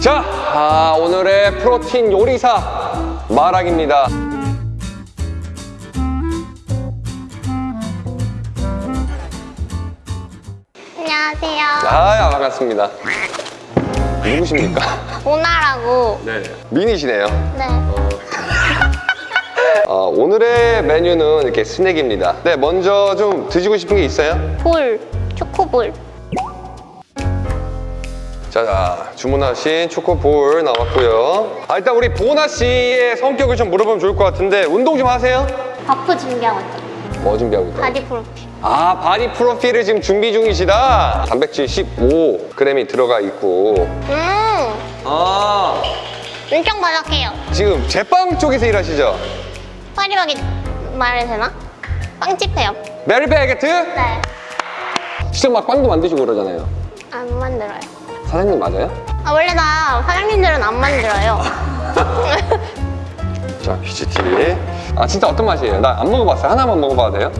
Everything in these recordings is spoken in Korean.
자, 아, 오늘의 프로틴 요리사 마락입니다. 안녕하세요. 아, 반갑습니다. 누구십니까? 보나라고. 네. 미니시네요. 네. 어, 오늘의 메뉴는 이렇게 스낵입니다. 네, 먼저 좀 드시고 싶은 게 있어요? 볼. 초코볼. 자, 주문하신 초코볼 나왔고요. 아, 일단 우리 보나 씨의 성격을 좀 물어보면 좋을 것 같은데 운동 좀 하세요? 바프 준비하고 있죠. 뭐 준비하고 있다? 바디 프로필. 아, 바디 프로필을 지금 준비 중이시다? 단백질 15g이 들어가 있고. 음. 아, 엄청 바삭해요. 지금 제빵 쪽에서 일하시죠? 파리바게 말해도 되나? 빵집 해요. 파리바게뜨? 네. 직접 막 빵도 만드시고 그러잖아요. 안 만들어요. 사장님 맞아요? 아, 원래 다 사장님들은 안 만들어요. 자, 퀴즈티. 아, 진짜 어떤 맛이에요? 나 안 먹어봤어요. 하나만 먹어봐도 돼요?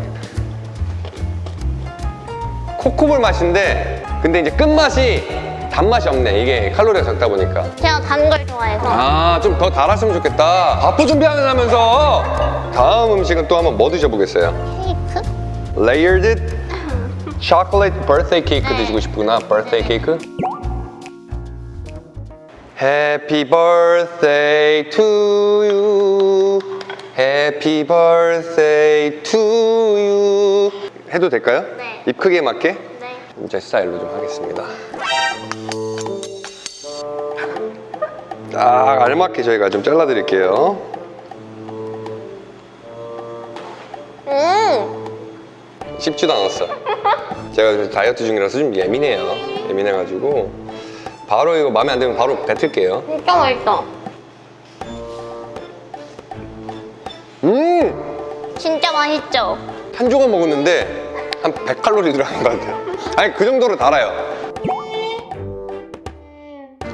코코볼 맛인데, 근데 이제 끝맛이 단맛이 없네. 이게 칼로리가 적다 보니까. 제가 단 걸 좋아해서. 아, 좀 더 달았으면 좋겠다. 바프 준비하면서 다음 음식은 또 한번 뭐 드셔보겠어요? 케이크? Layered chocolate birthday cake 네. 드시고 싶구나. birthday cake. Happy birthday to you. Happy birthday to you. 해도 될까요? 네. 입 크기에 맞게? 네. 제 스타일로 좀 하겠습니다. 딱 알맞게 저희가 좀 잘라드릴게요. 음. 쉽지도 않았어. 제가 다이어트 중이라서 좀 예민해요. 예민해가지고 바로 이거 마음에 안 들면 바로 뱉을게요. 진짜 맛있어. 음! 진짜 맛있죠? 한 조각 먹었는데 한 100칼로리 들어간 것 같아요. 아니 그 정도로 달아요.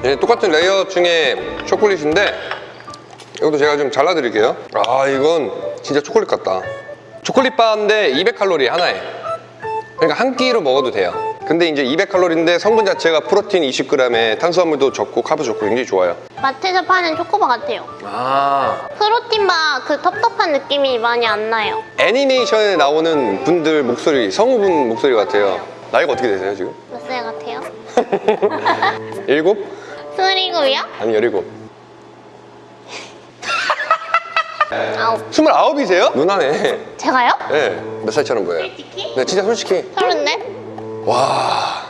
예, 똑같은 layer 중에 초콜릿인데 이것도 제가 좀 잘라드릴게요. 아 이건 진짜 초콜릿 같다. 초콜릿 바인데 200칼로리 하나에. 그러니까 한 끼로 먹어도 돼요. 근데 이제 200칼로리인데 성분 자체가 protein 20g에 탄수화물도 적고 carb 좋고 굉장히 좋아요. 마트에서 파는 초코바 같아요. 아 protein바 그 텁텁한 느낌이 많이 안 나요. 애니메이션에 나오는 분들 목소리 성우분 목소리 같아요. 나이가 어떻게 되세요 지금? 몇 살 같아요? 일곱? 스물일곱이요? 아니 열일곱. 아홉. 스물아홉이세요? 누나네. 제가요? 네. 몇 살처럼 보여요? 솔직히? 네, 진짜 솔직히. 서른넷? 와.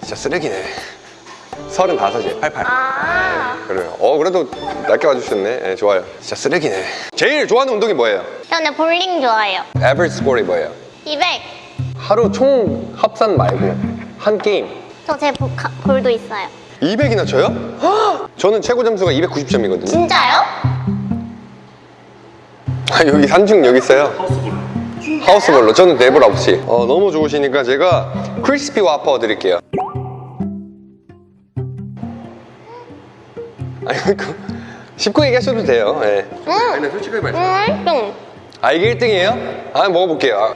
진짜 쓰레기네. 서른다섯이에요. 88. 아. 그래요. 어, 그래도 낮게 와주셨네. 네, 좋아요. 진짜 쓰레기네. 제일 좋아하는 운동이 뭐예요? 저는 볼링 좋아해요. average 스코어가 뭐예요? 200. 하루 총 합산 말고 한 게임. 저 제 볼도 있어요. 200이나 쳐요? 헉! 저는 최고 점수가 290점이거든요. 진짜요? 아, 여기 산중 여기 있어요. house ball로. 저는 내 볼 없이. 어, 너무 좋으시니까 제가 crispy wafer 드릴게요. 아니, 그 씹고 얘기하셔도 돼요. 예. 응. 아니, 솔직하게 말씀. 응. 응. 아, 이게 1등이에요? 아, 먹어볼게요. 아.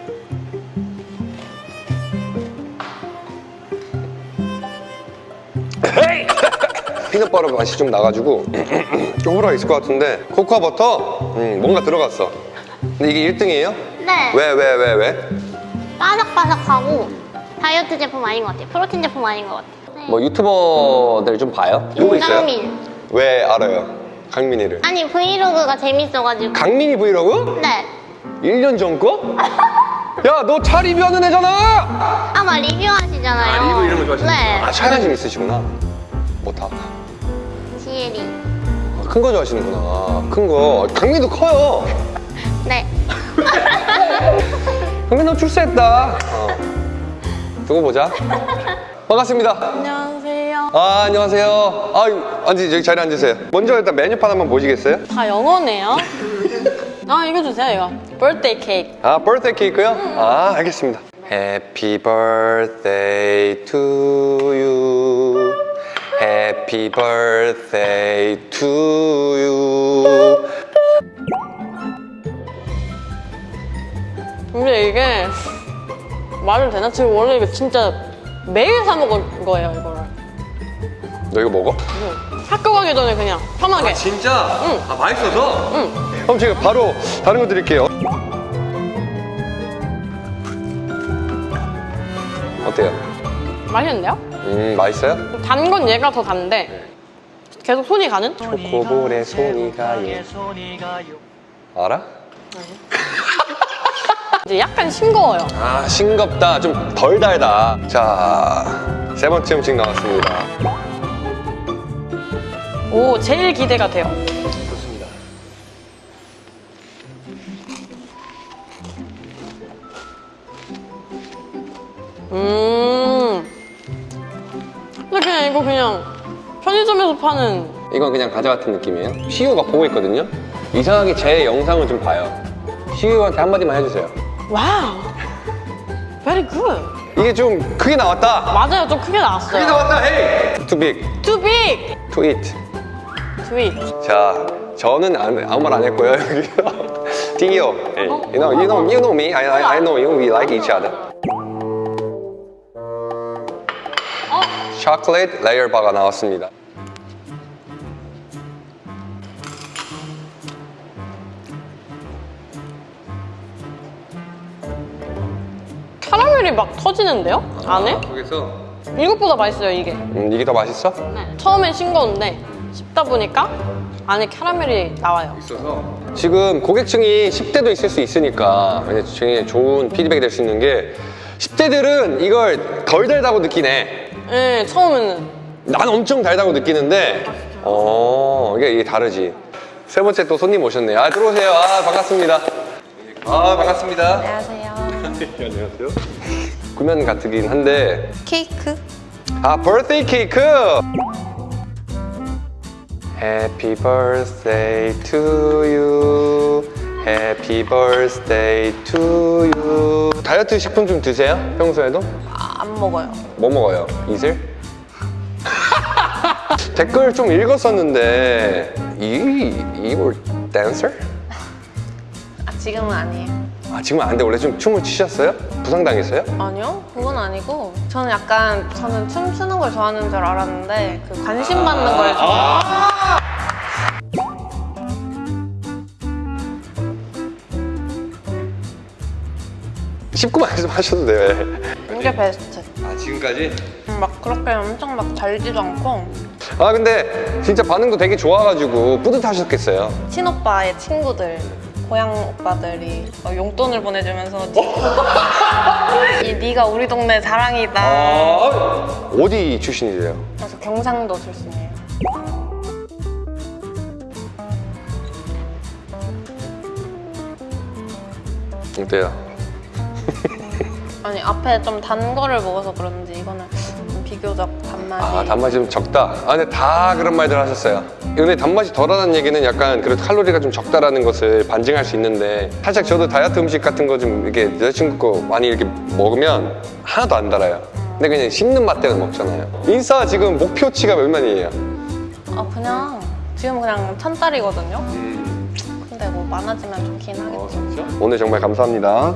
hey! peanut butter 맛이 좀 나가지고 좀 호불호가 있을 것 같은데 코코아 버터? 음, 뭔가 들어갔어. 근데 이게 1등이에요? 네. 왜, 왜, 왜, 왜? 바삭바삭하고 다이어트 제품 아닌 것 같아요. protein 제품 아닌 것 같아요. 네. 뭐 유튜버들 좀 봐요? 누구 있어요? 왜 알아요? 강민이를. 아니 vlog가 재밌어가지고. 강민이 브이로그? 네. 1년 전 거? 야, 너 차 리뷰하는 애잖아! 아마 리뷰하시잖아요. 아, 리뷰 이런 거 좋아하시는 네. 아, 차 관심 있으시구나. 뭐 다. 지혜리. 큰거 좋아하시는구나. 큰 거. 강민도 커요. 네. 강민 너 출세했다. 어. 두고 보자. 반갑습니다. 안녕하세요. 아, 안녕하세요. 아, 앉으 저기 자리에 앉으세요. 먼저 일단 메뉴판 한번 보시겠어요? 다 영어네요. 아 이거 주세요 이거. birthday cake. 아, birthday 케이크요? 아, 알겠습니다. Happy birthday to you. Happy birthday to you. 근데 이게 말을 되나? 지금 원래 이거 진짜 매일 사 먹을 거예요 이거를. 너 이거 먹어? 학교 가기 전에 그냥 편하게. 진짜? 응. 아 맛있어서? 응. 그럼 제가 바로 다른 거 드릴게요 어때요? 맛있는데요? 음 맛있어요? 단 건 얘가 더 단데 계속 손이 가는? 초코볼에 손이 가요 알아? 이제 약간 싱거워요. 아 싱겁다. 좀 덜 달다. 자 세 번째 음식 나왔습니다. 오, 제일 기대가 돼요. 좋습니다. 음. 근데 그냥 이거 그냥 편의점에서 파는. 이건 그냥 과자 같은 느낌이에요. 시우가 보고 있거든요. 이상하게 제 영상을 좀 봐요. 시우한테 한마디만 해주세요 wow. Very good. 이게 좀 크게 나왔다 맞아요, 좀 크게 나왔어요. 나왔다 hey Too big Too big. to eat Sweet. 자 저는 안- 아무 말 안 했고요 여기서 hey, you know you know you know me I, I, I know you we like each other 초콜릿 layer 바가 나왔습니다 캐러멜이 막 터지는데요? 안에? 거기서 이것보다 맛있어요, 이게. 음, 이게 더 맛있어? 처음엔 싱거운데 씹다 보니까 안에 캐러멜이 나와요. 있어서 지금 고객층이 10대도 있을 수 있으니까 굉장히 좋은 피드백이 될 수 있는 게 10대들은 이걸 덜 달다고 느끼네 네, 처음에는. 난 엄청 달다고 느끼는데 어 이게, 이게 다르지 세 번째 또 손님 오셨네요 아 들어오세요 아 반갑습니다 아 반갑습니다 안녕하세요. 안녕하세요 구면 같긴 한데 케이크? 아 birthday 케이크 Happy birthday to you Happy birthday to you 다이어트 식품 좀 드세요? 평소에도? 아, 안 먹어요. 뭐 먹어요? 이슬? 댓글 좀 읽었었는데 이, 이걸 댄서? 아, 지금은 아니에요. 아 지금 안 돼. 원래 좀 춤을 추셨어요? 부상당했어요? 아니요, 그건 아니고 저는 약간 저는 춤 추는 걸 좋아하는 줄 알았는데 그 관심 받는 걸 좋아. 쉽고 말씀하셔도 돼요. 이게 베스트. 아 지금까지? 음, 막 그렇게 엄청 막 달지도 않고 아 근데 진짜 반응도 되게 좋아가지고 뿌듯하셨겠어요. 친오빠의 친구들. 고향 오빠들이 막 용돈을 보내주면서 이 네가 우리 동네 자랑이다. 아 어디 출신이세요? 그래서 경상도 출신이에요. 어때요? 아니 앞에 좀 단 거를 먹어서 그런지 이거는 좀 비교적 단 맛이. 아 단맛이 좀 적다. 아 근데 다 그런 말들 하셨어요. 근데 단맛이 덜하다는 얘기는 약간 그래도 칼로리가 좀 적다라는 것을 반증할 수 있는데 살짝 저도 다이어트 음식 같은 거 좀 이렇게 여자친구 거 많이 이렇게 먹으면 하나도 안 달아요. 근데 그냥 씹는 맛 때문에 먹잖아요. 인싸 지금 목표치가 몇 만이에요? 아 그냥 지금 그냥 천 달이거든요. 근데 뭐 많아지면 좋긴 하겠죠. 오늘 정말 감사합니다.